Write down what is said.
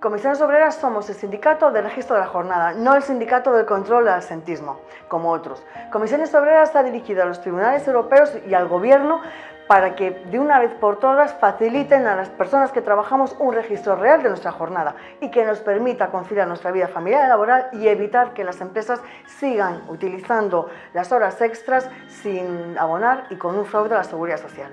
Comisiones Obreras somos el sindicato de registro de la jornada, no el sindicato del control del asentismo, como otros. Comisiones Obreras está dirigida a los tribunales europeos y al gobierno para que de una vez por todas faciliten a las personas que trabajamos un registro real de nuestra jornada y que nos permita conciliar nuestra vida familiar y laboral y evitar que las empresas sigan utilizando las horas extras sin abonar y con un fraude a la seguridad social.